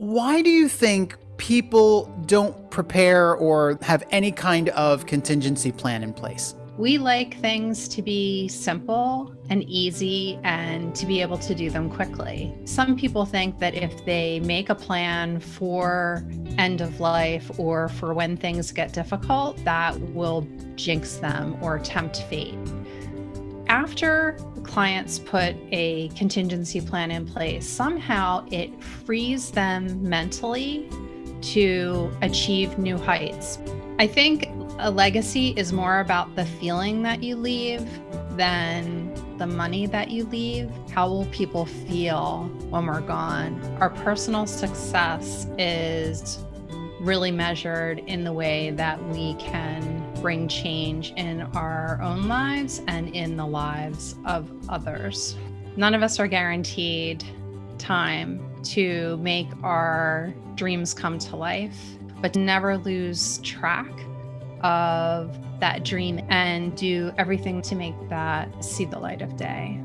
Why do you think people don't prepare or have any kind of contingency plan in place? We like things to be simple and easy and to be able to do them quickly. Some people think that if they make a plan for end of life or for when things get difficult, that will jinx them or tempt fate. After clients put a contingency plan in place, somehow it frees them mentally to achieve new heights. I think a legacy is more about the feeling that you leave than the money that you leave. How will people feel when we're gone? Our personal success is really measured in the way that we can bring change in our own lives and in the lives of others. None of us are guaranteed time to make our dreams come to life, but never lose track of that dream and do everything to make that see the light of day.